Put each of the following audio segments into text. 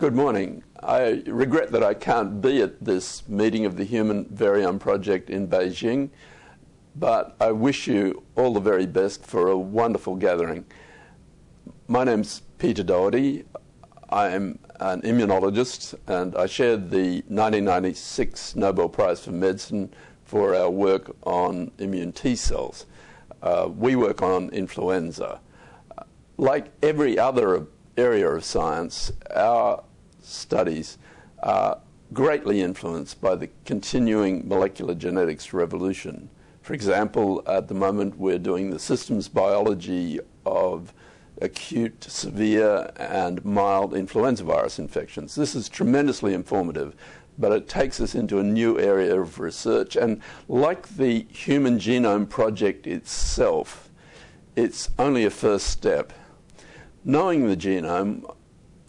Good morning. I regret that I can't be at this meeting of the Human Variome Project in Beijing, but I wish you all the very best for a wonderful gathering. My name's Peter Doherty. I am an immunologist, and I shared the 1996 Nobel Prize for Medicine for our work on immune T cells. Uh, we work on influenza. Like every other area of science, our studies are greatly influenced by the continuing molecular genetics revolution. For example, at the moment we're doing the systems biology of acute, severe, and mild influenza virus infections. This is tremendously informative, but it takes us into a new area of research. And like the Human Genome Project itself, it's only a first step. Knowing the genome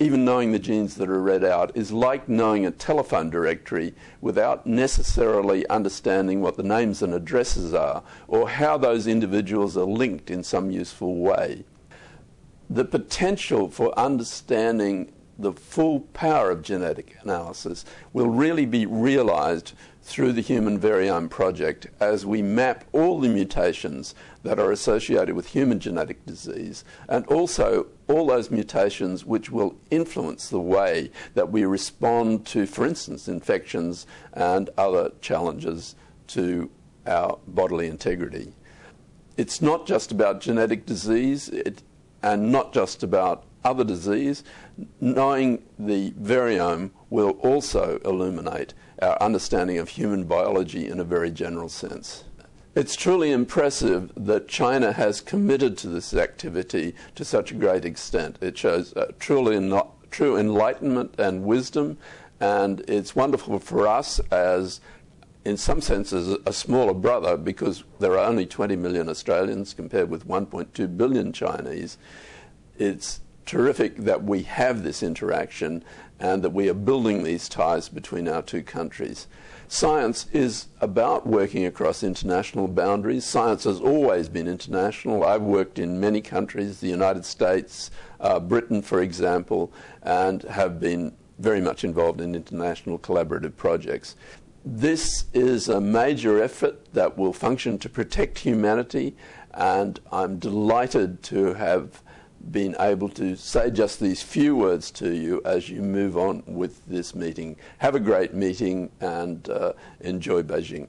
even knowing the genes that are read out is like knowing a telephone directory without necessarily understanding what the names and addresses are or how those individuals are linked in some useful way. The potential for understanding the full power of genetic analysis will really be realized through the Human Variome Project as we map all the mutations that are associated with human genetic disease and also all those mutations which will influence the way that we respond to, for instance, infections and other challenges to our bodily integrity. It's not just about genetic disease it, and not just about other disease. Knowing the variome will also illuminate our understanding of human biology in a very general sense. It's truly impressive that China has committed to this activity to such a great extent. It shows uh, truly true enlightenment and wisdom, and it's wonderful for us as, in some senses, a smaller brother because there are only 20 million Australians compared with 1.2 billion Chinese. It's terrific that we have this interaction and that we are building these ties between our two countries. Science is about working across international boundaries. Science has always been international. I've worked in many countries, the United States, uh, Britain, for example, and have been very much involved in international collaborative projects. This is a major effort that will function to protect humanity, and I'm delighted to have been able to say just these few words to you as you move on with this meeting. Have a great meeting and uh, enjoy Beijing.